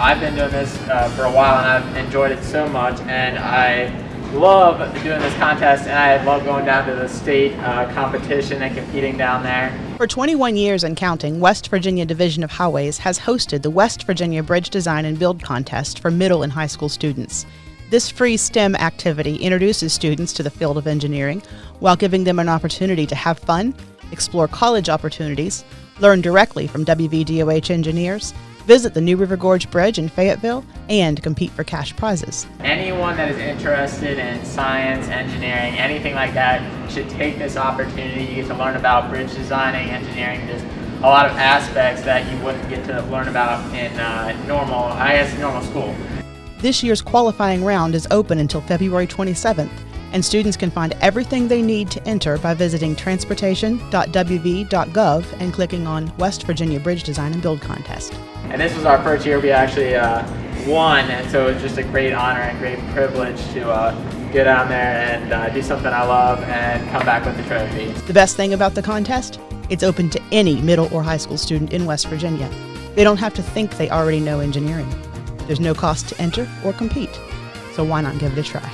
I've been doing this uh, for a while and I've enjoyed it so much and I love doing this contest and I love going down to the state uh, competition and competing down there. For 21 years and counting, West Virginia Division of Highways has hosted the West Virginia Bridge Design and Build Contest for middle and high school students. This free STEM activity introduces students to the field of engineering while giving them an opportunity to have fun, explore college opportunities, learn directly from WVDOH engineers, visit the New River Gorge Bridge in Fayetteville, and compete for cash prizes. Anyone that is interested in science, engineering, anything like that should take this opportunity. You get to learn about bridge designing, engineering, just a lot of aspects that you wouldn't get to learn about in uh, normal, I guess, normal school. This year's qualifying round is open until February 27th, and students can find everything they need to enter by visiting transportation.wv.gov and clicking on West Virginia Bridge Design and Build Contest. And this was our first year we actually uh, won, and so it was just a great honor and great privilege to uh, get down there and uh, do something I love and come back with the trophy. The best thing about the contest? It's open to any middle or high school student in West Virginia. They don't have to think they already know engineering. There's no cost to enter or compete, so why not give it a try?